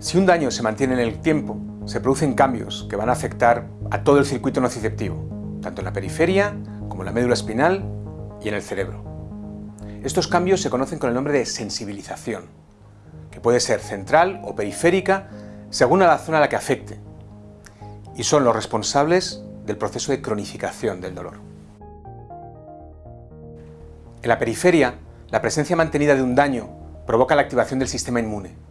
Si un daño se mantiene en el tiempo, se producen cambios que van a afectar a todo el circuito nociceptivo, tanto en la periferia como en la médula espinal y en el cerebro. Estos cambios se conocen con el nombre de sensibilización, que puede ser central o periférica según la zona a la que afecte, y son los responsables del proceso de cronificación del dolor. En la periferia, la presencia mantenida de un daño provoca la activación del sistema inmune.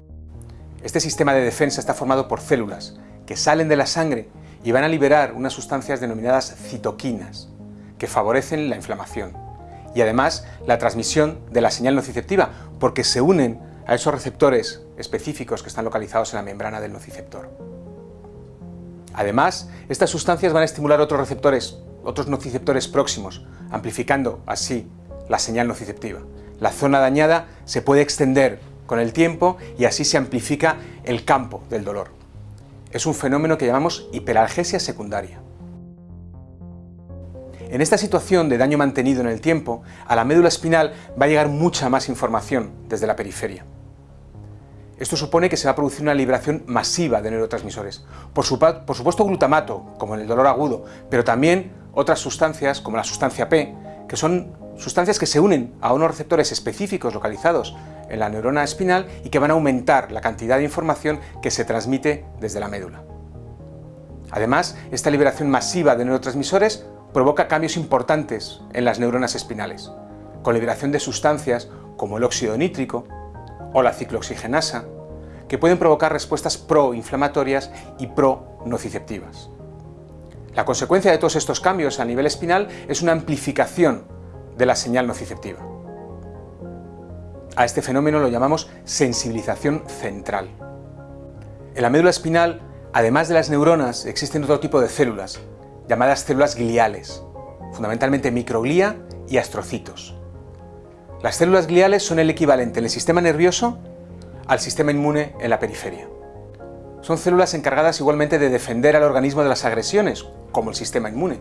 Este sistema de defensa está formado por células que salen de la sangre y van a liberar unas sustancias denominadas citoquinas, que favorecen la inflamación y además la transmisión de la señal nociceptiva, porque se unen a esos receptores específicos que están localizados en la membrana del nociceptor. Además, estas sustancias van a estimular otros receptores, otros nociceptores próximos, amplificando así la señal nociceptiva. La zona dañada se puede extender con el tiempo y así se amplifica el campo del dolor. Es un fenómeno que llamamos hiperalgesia secundaria. En esta situación de daño mantenido en el tiempo, a la médula espinal va a llegar mucha más información desde la periferia. Esto supone que se va a producir una liberación masiva de neurotransmisores. Por, supuesto glutamato, como en el dolor agudo, pero también otras sustancias, como la sustancia P, que son sustancias que se unen a unos receptores específicos localizados en la neurona espinal y que van a aumentar la cantidad de información que se transmite desde la médula. Además, esta liberación masiva de neurotransmisores provoca cambios importantes en las neuronas espinales, con liberación de sustancias como el óxido nítrico o la ciclooxigenasa, que pueden provocar respuestas proinflamatorias y pro-nociceptivas. La consecuencia de todos estos cambios a nivel espinal es una amplificación de la señal nociceptiva. A este fenómeno lo llamamos sensibilización central. En la médula espinal, además de las neuronas, existen otro tipo de células, llamadas células gliales, fundamentalmente microglía y astrocitos. Las células gliales son el equivalente en el sistema nervioso al sistema inmune en la periferia. Son células encargadas igualmente de defender al organismo de las agresiones, como el sistema inmune,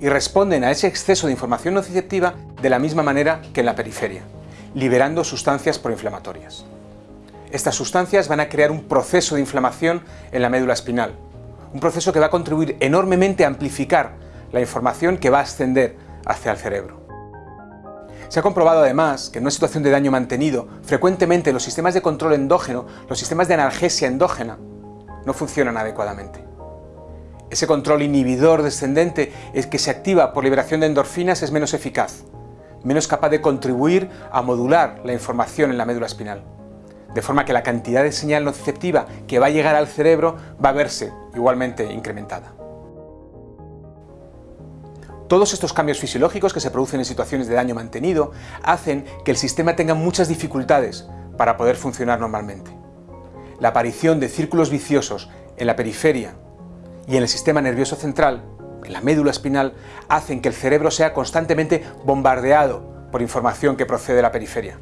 y responden a ese exceso de información nociceptiva de la misma manera que en la periferia, liberando sustancias proinflamatorias. Estas sustancias van a crear un proceso de inflamación en la médula espinal, un proceso que va a contribuir enormemente a amplificar la información que va a ascender hacia el cerebro. Se ha comprobado además que en una situación de daño mantenido, frecuentemente los sistemas de control endógeno, los sistemas de analgesia endógena, no funcionan adecuadamente. Ese control inhibidor descendente es que se activa por liberación de endorfinas es menos eficaz, menos capaz de contribuir a modular la información en la médula espinal. De forma que la cantidad de señal nociceptiva que va a llegar al cerebro va a verse igualmente incrementada. Todos estos cambios fisiológicos que se producen en situaciones de daño mantenido hacen que el sistema tenga muchas dificultades para poder funcionar normalmente. La aparición de círculos viciosos en la periferia y en el sistema nervioso central, en la médula espinal, hacen que el cerebro sea constantemente bombardeado por información que procede de la periferia.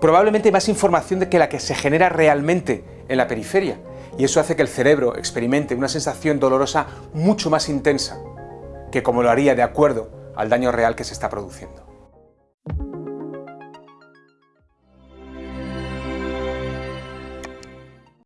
Probablemente más información de que la que se genera realmente en la periferia, y eso hace que el cerebro experimente una sensación dolorosa mucho más intensa que como lo haría de acuerdo al daño real que se está produciendo.